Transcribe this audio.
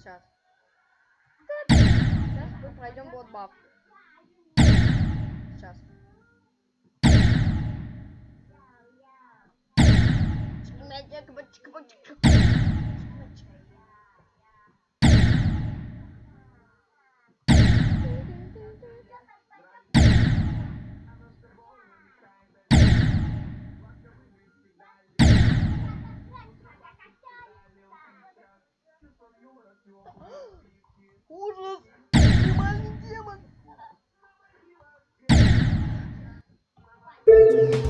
Сейчас. Сейчас. Мы пройдем вот баб. Сейчас. Ужас! Нормальный демон! Thank you.